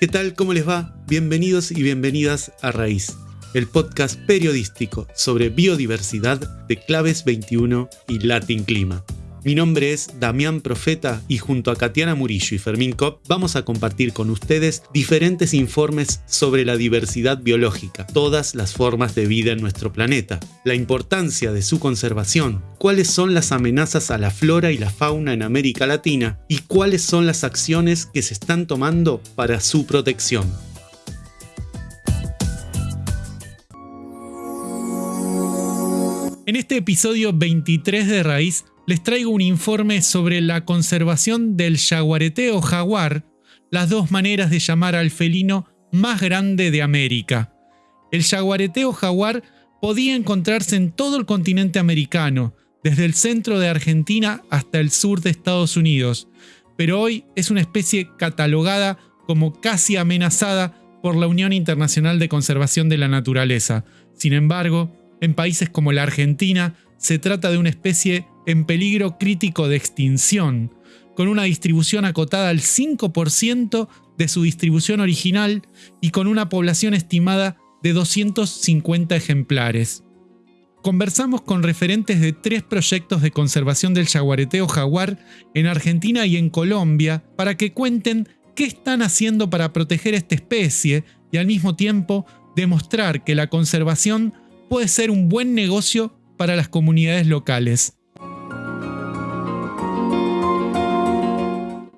¿Qué tal? ¿Cómo les va? Bienvenidos y bienvenidas a Raíz, el podcast periodístico sobre biodiversidad de Claves 21 y Latin Clima. Mi nombre es Damián Profeta y junto a Katiana Murillo y Fermín Kopp vamos a compartir con ustedes diferentes informes sobre la diversidad biológica, todas las formas de vida en nuestro planeta, la importancia de su conservación, cuáles son las amenazas a la flora y la fauna en América Latina y cuáles son las acciones que se están tomando para su protección. Este episodio 23 de Raíz les traigo un informe sobre la conservación del jaguarete o jaguar, las dos maneras de llamar al felino más grande de América. El jaguarete o jaguar podía encontrarse en todo el continente americano, desde el centro de Argentina hasta el sur de Estados Unidos, pero hoy es una especie catalogada como casi amenazada por la Unión Internacional de Conservación de la Naturaleza. Sin embargo, en países como la Argentina se trata de una especie en peligro crítico de extinción, con una distribución acotada al 5% de su distribución original y con una población estimada de 250 ejemplares. Conversamos con referentes de tres proyectos de conservación del jaguareteo jaguar en Argentina y en Colombia para que cuenten qué están haciendo para proteger esta especie y al mismo tiempo demostrar que la conservación puede ser un buen negocio para las comunidades locales.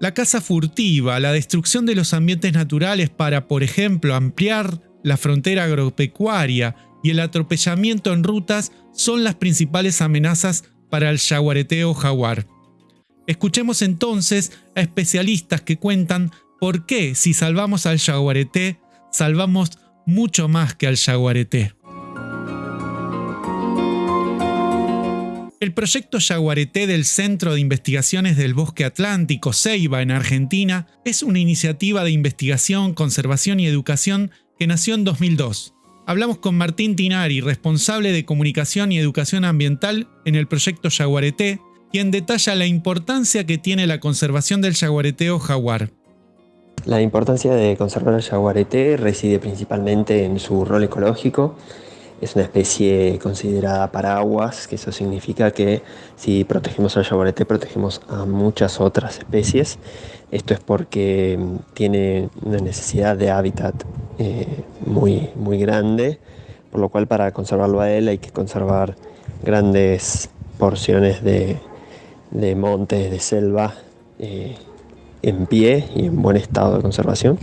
La caza furtiva, la destrucción de los ambientes naturales para, por ejemplo, ampliar la frontera agropecuaria y el atropellamiento en rutas son las principales amenazas para el jaguareteo jaguar. Escuchemos entonces a especialistas que cuentan por qué si salvamos al jaguareté, salvamos mucho más que al jaguareté. El proyecto Yaguareté del Centro de Investigaciones del Bosque Atlántico, Ceiba, en Argentina, es una iniciativa de investigación, conservación y educación que nació en 2002. Hablamos con Martín Tinari, responsable de comunicación y educación ambiental en el proyecto Yaguareté, quien detalla la importancia que tiene la conservación del yaguareteo jaguar. La importancia de conservar el yaguareté reside principalmente en su rol ecológico es una especie considerada paraguas, que eso significa que si protegemos al yaguareté protegemos a muchas otras especies. Esto es porque mm, tiene una necesidad de hábitat eh, muy, muy grande, por lo cual para conservarlo a él hay que conservar grandes porciones de, montes, de selva eh, en pie y en buen estado de conservación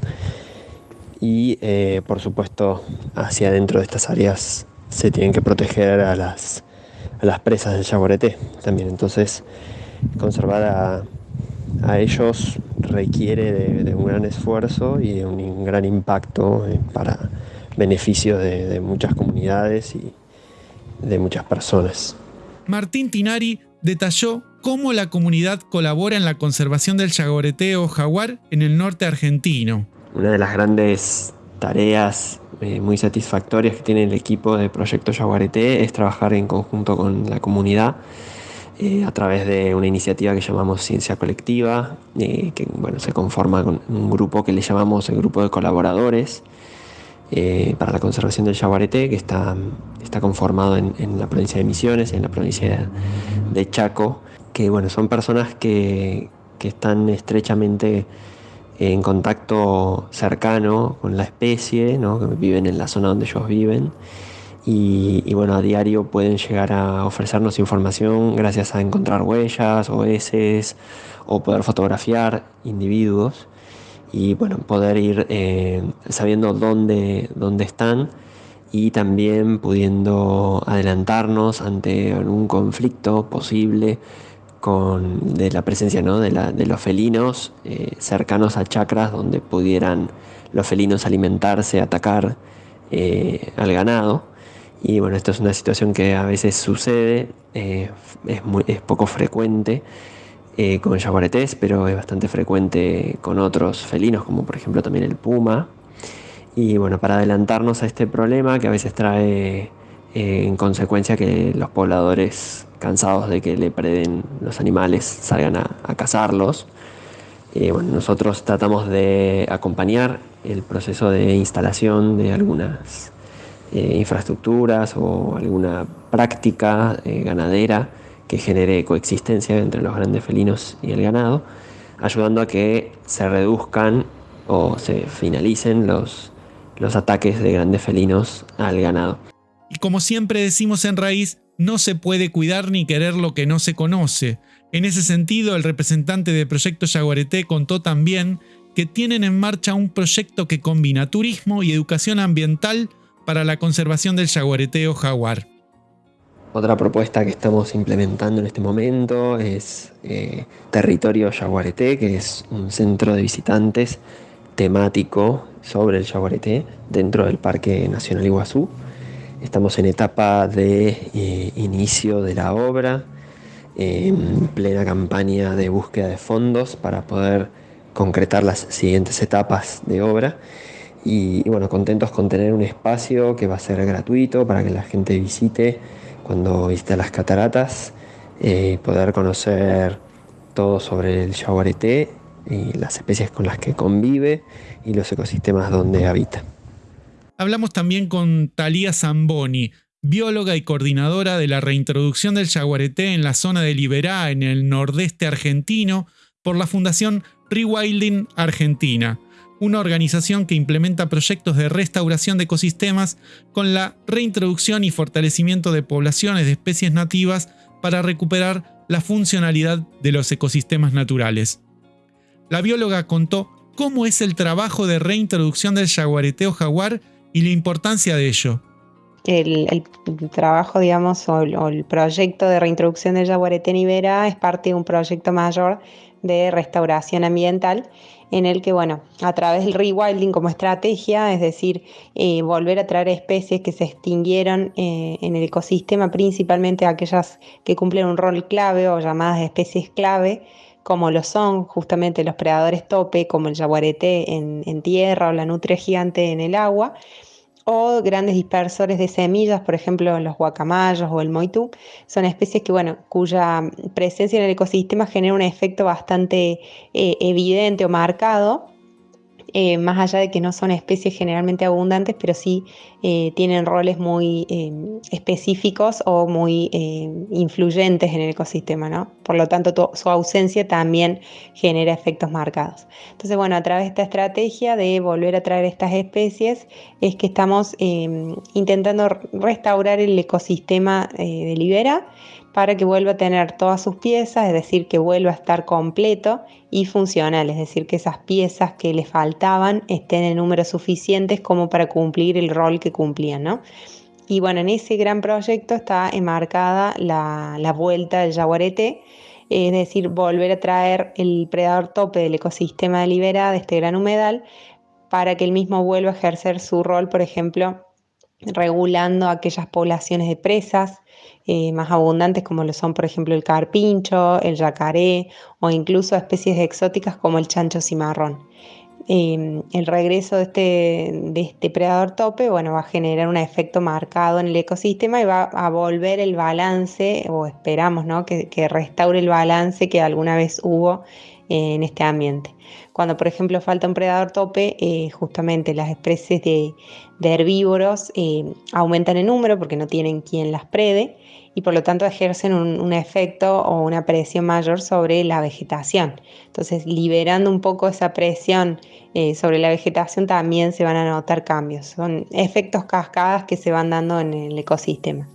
y eh, por supuesto hacia adentro de estas áreas se tienen que proteger a las, a las presas del jaguarete también. Entonces, conservar a, a ellos requiere de, un gran esfuerzo y de un gran impacto eh, para beneficio de, de, muchas comunidades y de muchas personas. Martín Tinari detalló cómo la comunidad colabora en la conservación del jaguareteo jaguar en el norte argentino. Una de las grandes tareas eh, muy satisfactorias que tiene el equipo de Proyecto Yaguareté es trabajar en conjunto con la comunidad eh, a través de una iniciativa que llamamos Ciencia Colectiva, eh, que bueno, se conforma con un grupo que le llamamos el Grupo de Colaboradores para la Conservación del Yaguareté, que está, está conformado en, en, la provincia de Misiones, en la provincia de Chaco, que bueno, son personas que, que están estrechamente en contacto cercano con la especie, que viven en la zona donde ellos viven. Y, bueno, a diario pueden llegar a ofrecernos información gracias a encontrar huellas o heces o poder fotografiar individuos y bueno, poder ir eh, sabiendo dónde, dónde están y también pudiendo adelantarnos ante algún conflicto posible de la presencia ¿no? de, la, de, los felinos eh, cercanos a chacras donde pudieran los felinos alimentarse, atacar eh, al ganado. Y bueno, esto es una situación que a veces sucede, eh, es, muy, es poco frecuente con jaguaretés, pero es bastante frecuente con otros felinos, como por ejemplo también el puma. Y bueno, para adelantarnos a este problema que a veces trae en consecuencia que los pobladores cansados de que le preden los animales, salgan a, cazarlos. bueno, nosotros tratamos de acompañar el proceso de instalación de algunas eh, infraestructuras o alguna práctica eh, ganadera que genere coexistencia entre los grandes felinos y el ganado, ayudando a que se reduzcan o se finalicen los, los ataques de grandes felinos al ganado. Y como siempre decimos en raíz, no se puede cuidar ni querer lo que no se conoce. En ese sentido, el representante del proyecto Yaguareté contó también que tienen en marcha un proyecto que combina turismo y educación ambiental para la conservación del yaguareté o jaguar. Otra propuesta que estamos implementando en este momento es eh, Territorio Yaguareté, que es un centro de visitantes temático sobre el yaguareté dentro del Parque Nacional Iguazú. Estamos en etapa de eh, inicio de la obra, en plena campaña de búsqueda de fondos para poder concretar las siguientes etapas de obra. Y, bueno, contentos con tener un espacio que va a ser gratuito para que la gente visite cuando visite las cataratas, eh, poder conocer todo sobre el yaguareté y las especies con las que convive y los ecosistemas donde habita. Hablamos también con Talía Zamboni, bióloga y coordinadora de la reintroducción del yaguareté en la zona de Liberá, en el nordeste argentino, por la Fundación Rewilding Argentina, una organización que implementa proyectos de restauración de ecosistemas con la reintroducción y fortalecimiento de poblaciones de especies nativas para recuperar la funcionalidad de los ecosistemas naturales. La bióloga contó cómo es el trabajo de reintroducción del jaguareteo jaguar y la importancia de ello. El, trabajo, digamos, o el, proyecto de reintroducción del jaguarete en Ibera es parte de un proyecto mayor de restauración ambiental en el que, bueno, a través del rewilding como estrategia, es decir, eh, volver a traer especies que se extinguieron eh, en el ecosistema, principalmente aquellas que cumplen un rol clave o llamadas especies clave, como lo son justamente los predadores tope, como el jaguarete en, en tierra o la nutria gigante en el agua, o grandes dispersores de semillas, por ejemplo los guacamayos o el moitú, son especies que, bueno, cuya presencia en el ecosistema genera un efecto bastante eh, evidente o marcado eh, más allá de que no son especies generalmente abundantes, pero sí eh, tienen roles muy eh, específicos o muy influyentes en el ecosistema, ¿no? Por lo tanto, su ausencia también genera efectos marcados. Entonces, bueno, a través de esta estrategia de volver a traer estas especies, es que estamos intentando restaurar el ecosistema de Libera para que vuelva a tener todas sus piezas, es decir, que vuelva a estar completo y funcional, es decir, que esas piezas que le faltaban estén en números suficientes como para cumplir el rol que cumplían, ¿no? Y bueno, en ese gran proyecto está enmarcada la, vuelta del jaguarete, es decir, volver a traer el predador tope del ecosistema de Libera, de este gran humedal, para que el mismo vuelva a ejercer su rol, por ejemplo, regulando aquellas poblaciones de presas, eh, más abundantes como lo son por ejemplo el carpincho, el yacaré o incluso especies exóticas como el chancho cimarrón. Em, el regreso de este, de este predador tope bueno, va a generar un efecto marcado en el ecosistema y va a volver el balance, o esperamos ¿no? que, restaure el balance que alguna vez hubo en este ambiente. Cuando, por ejemplo, falta un predador tope, eh, justamente las especies de, herbívoros eh, aumentan en número porque no tienen quien las prede y por lo tanto ejercen un, efecto o una presión mayor sobre la vegetación. Entonces, liberando un poco esa presión eh, sobre la vegetación también se van a notar cambios. Son efectos cascadas que se van dando en el ecosistema.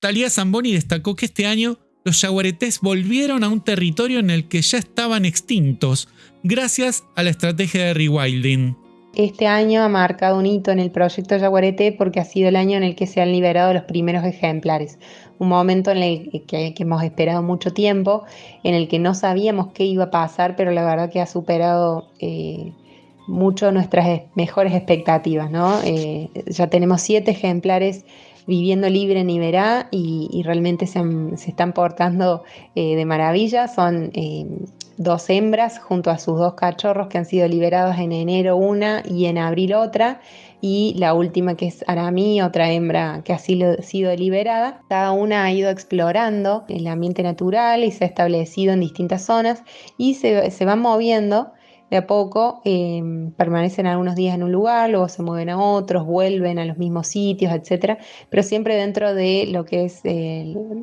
Talía Zamboni destacó que este año los yaguaretés volvieron a un territorio en el que ya estaban extintos, gracias a la estrategia de rewilding. Este año ha marcado un hito en el proyecto Yaguareté porque ha sido el año en el que se han liberado los primeros ejemplares un momento en el que, hemos esperado mucho tiempo, en el que no sabíamos qué iba a pasar, pero la verdad que ha superado eh, mucho nuestras mejores expectativas. ¿no? Eh, ya tenemos siete ejemplares viviendo libre en Iberá y, realmente se, están portando eh, de maravilla. Son dos hembras junto a sus dos cachorros que han sido liberados en enero una y en abril otra y la última que es Arami, otra hembra que ha sido liberada. Cada una ha ido explorando el ambiente natural y se ha establecido en distintas zonas y se, se moviendo de a poco em, permanecen algunos días en un lugar, luego se mueven a otros, vuelven a los mismos sitios, etcétera, pero siempre dentro de lo que es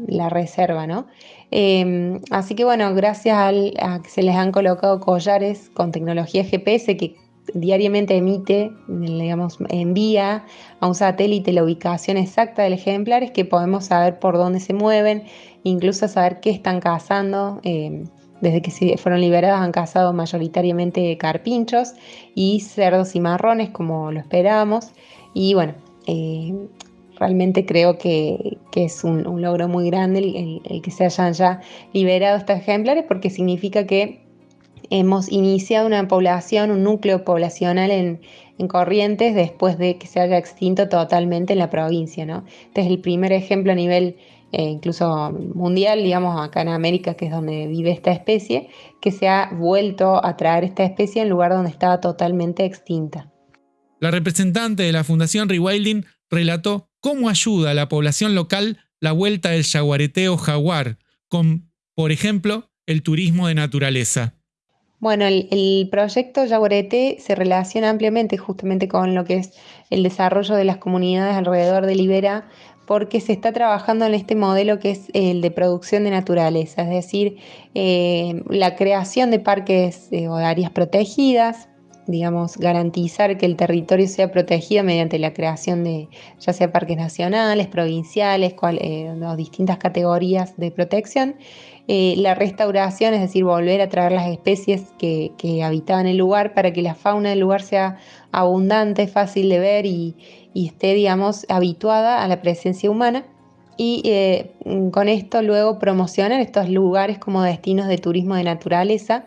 la reserva, ¿no? Em, así que bueno, gracias a que se les han colocado collares con tecnología GPS que diariamente emite, digamos, envía a un satélite la ubicación exacta del ejemplar, es que podemos saber por dónde se mueven, incluso saber qué están cazando. Em, desde que fueron liberadas han cazado mayoritariamente carpinchos y cerdos y marrones, como lo esperábamos. Y bueno, eh, realmente creo que, es un, logro muy grande el, que se hayan ya liberado estos ejemplares, porque significa que hemos iniciado una población, un núcleo poblacional en, Corrientes después de que se haya extinto totalmente en la provincia. ¿no? Este es el primer ejemplo a nivel eh, incluso mundial, digamos, acá en América, que es donde vive esta especie, que se ha vuelto a traer esta especie en lugar donde estaba totalmente extinta. La representante de la Fundación Rewilding relató cómo ayuda a la población local la vuelta del jaguareteo jaguar, con, por ejemplo, el turismo de naturaleza. Bueno, el, el, proyecto Yaguareté se relaciona ampliamente justamente con lo que es el desarrollo de las comunidades alrededor de Libera porque se está trabajando en este modelo que es el de producción de naturaleza, es decir, eh, la creación de parques eh, o áreas protegidas, digamos, garantizar que el territorio sea protegido mediante la creación de ya sea parques nacionales, provinciales, cual, eh, distintas categorías de protección. la restauración, es decir, volver a traer las especies que, que habitaban el lugar para que la fauna del lugar sea abundante, fácil de ver y, y esté, digamos, habituada a la presencia humana. Y eh, con esto luego promocionan estos lugares como destinos de turismo de naturaleza,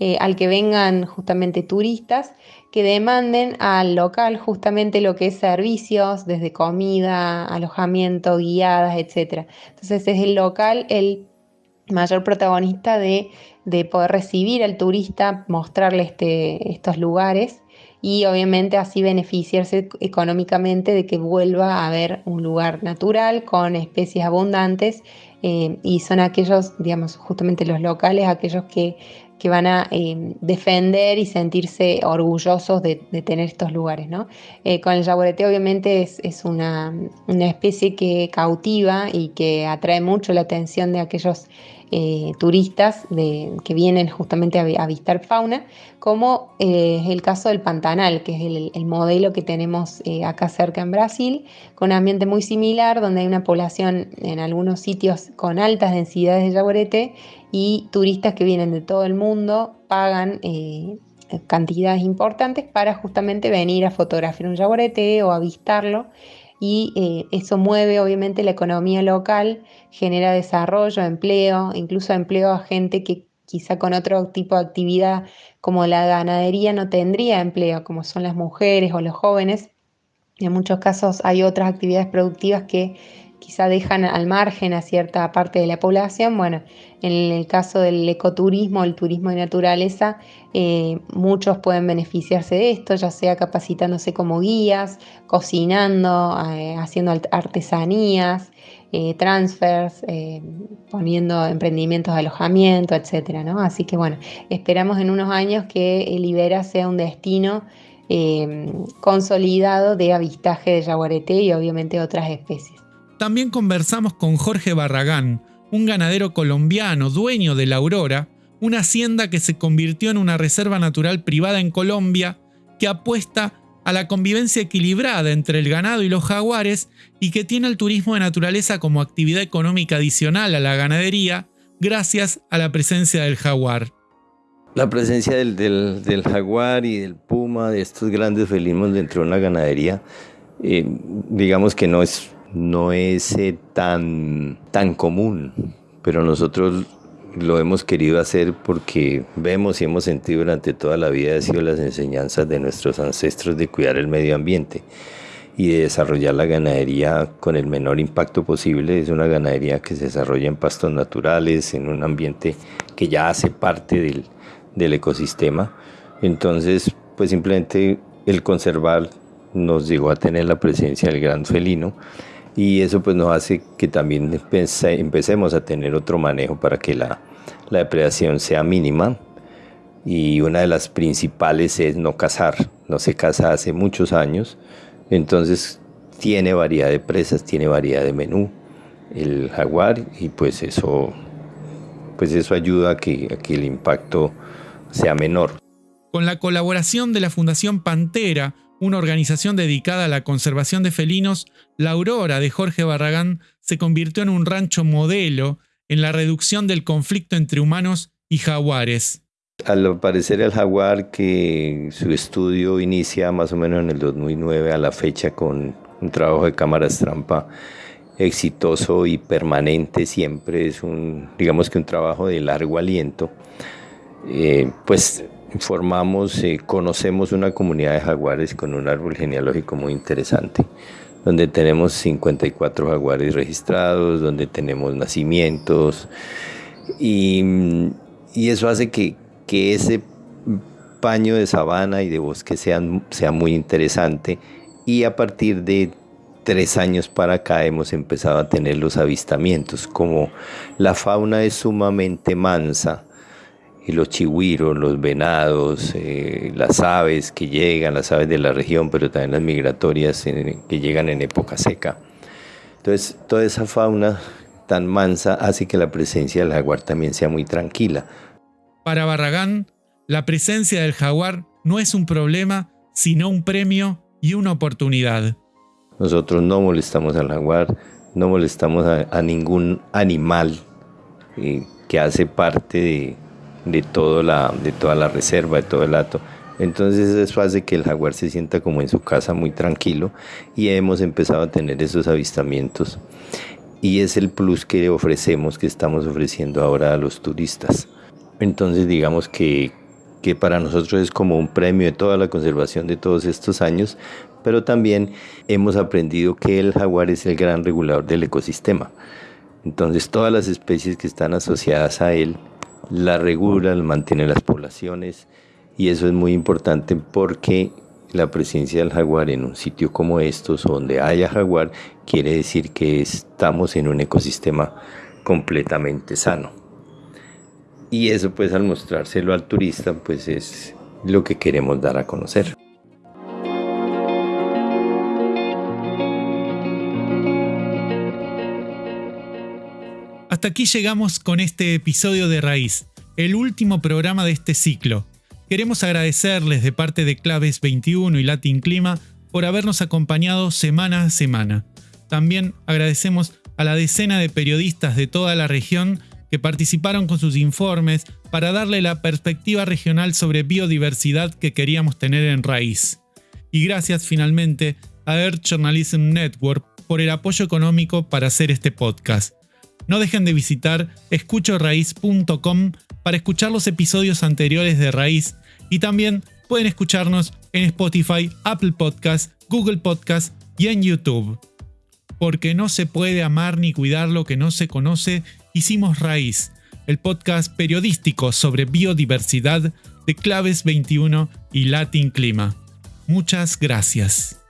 eh, al que vengan justamente turistas que demanden al local justamente lo que es servicios, desde comida, alojamiento, guiadas, etc. Entonces es el local el mayor protagonista de, de poder recibir al turista, mostrarle este, estos lugares y obviamente así beneficiarse económicamente de que vuelva a haber un lugar natural con especies abundantes eh, y son aquellos, digamos, justamente los locales, aquellos que, van a eh, defender y sentirse orgullosos de, tener estos lugares. ¿no? Eh, con el jaguarete obviamente es, una, una, especie que cautiva y que atrae mucho la atención de aquellos eh, turistas que vienen justamente a, avistar fauna, como eh, es el caso del Pantanal, que es el, modelo que tenemos eh, acá cerca en Brasil, con un ambiente muy similar, donde hay una población en algunos sitios con altas densidades de jaguarete y turistas que vienen de todo el mundo pagan cantidades importantes para justamente venir a fotografiar un jaguarete o avistarlo y eh, eso mueve obviamente la economía local, genera desarrollo, empleo, incluso empleo a gente que quizá con otro tipo de actividad como la ganadería no tendría empleo, como son las mujeres o los jóvenes. En muchos casos hay otras actividades productivas que quizá dejan al margen a cierta parte de la población. Bueno, en el caso del ecoturismo, el turismo de naturaleza, eh, muchos pueden beneficiarse de esto, ya sea capacitándose como guías, cocinando, eh, haciendo artesanías, eh, transfers, poniendo emprendimientos de alojamiento, etc. ¿no? Así que bueno, esperamos en unos años que Libera sea un destino consolidado de avistaje de jaguarete y obviamente otras especies. También conversamos con Jorge Barragán, un ganadero colombiano dueño de la Aurora, una hacienda que se convirtió en una reserva natural privada en Colombia que apuesta a la convivencia equilibrada entre el ganado y los jaguares y que tiene el turismo de naturaleza como actividad económica adicional a la ganadería gracias a la presencia del jaguar. La presencia del, jaguar y del puma, de estos grandes felinos dentro de una ganadería, eh, digamos que no es no es tan, tan común, pero nosotros lo hemos querido hacer porque vemos y hemos sentido durante toda la vida ha sido las enseñanzas de nuestros ancestros de cuidar el medio ambiente y de desarrollar la ganadería con el menor impacto posible. Es una ganadería que se desarrolla en pastos naturales, en un ambiente que ya hace parte del, del ecosistema. Entonces, pues simplemente el conservar nos llegó a tener la presencia del gran felino y eso pues nos hace que también empecemos a tener otro manejo para que la, la depredación sea mínima. y una de las principales es no cazar. No se caza hace muchos años, entonces tiene variedad de presas, tiene variedad de menú el jaguar y pues eso, pues eso ayuda que, a que el impacto sea menor. Con la colaboración de la Fundación Pantera, una organización dedicada a la conservación de felinos, la Aurora de Jorge Barragán se convirtió en un rancho modelo en la reducción del conflicto entre humanos y jaguares. Al parecer el jaguar que su estudio inicia más o menos en el 2009 a la fecha con un trabajo de cámaras trampa exitoso y permanente siempre es un digamos que un trabajo de largo aliento eh, pues formamos eh, conocemos una comunidad de jaguares con un árbol genealógico muy interesante donde tenemos 54 jaguares registrados donde tenemos nacimientos y, y eso hace que, que ese paño de sabana y de bosque sea, sea muy interesante y a partir de tres años para acá hemos empezado a tener los avistamientos, como la fauna es sumamente mansa, y los chihuiros, los venados, eh, las aves que llegan, las aves de la región, pero también las migratorias que llegan en época seca. Entonces, toda esa fauna tan mansa hace que la presencia del jaguar también sea muy tranquila. Para Barragán, la presencia del jaguar no es un problema, sino un premio y una oportunidad. Nosotros no molestamos al jaguar, no molestamos a, ningún animal eh, que hace parte de, de toda la reserva, de todo el hato. Entonces eso hace que el jaguar se sienta como en su casa muy tranquilo y hemos empezado a tener esos avistamientos. Y es el plus que ofrecemos, que estamos ofreciendo ahora a los turistas. Entonces digamos que, que para nosotros es como un premio de toda la conservación de todos estos años, pero también hemos aprendido que el jaguar es el gran regulador del ecosistema. Entonces todas las especies que están asociadas a él la regulan, mantienen las poblaciones y eso es muy importante porque la presencia del jaguar en un sitio como estos, donde haya jaguar, quiere decir que estamos en un ecosistema completamente sano. Y eso pues al mostrárselo al turista pues es lo que queremos dar a conocer. Hasta aquí llegamos con este episodio de Raíz, el último programa de este ciclo. Queremos agradecerles de parte de Claves 21 y Latin Clima por habernos acompañado semana a semana. También agradecemos a la decena de periodistas de toda la región que participaron con sus informes para darle la perspectiva regional sobre biodiversidad que queríamos tener en raíz. Y gracias finalmente a Earth Journalism Network por el apoyo económico para hacer este podcast. No dejen de visitar escuchoraíz.com para escuchar los episodios anteriores de Raíz y también pueden escucharnos en Spotify, Apple Podcasts, Google Podcasts y en YouTube. Porque no se puede amar ni cuidar lo que no se conoce Hicimos Raíz, el podcast periodístico sobre biodiversidad de Claves 21 y Latin Clima. Muchas gracias.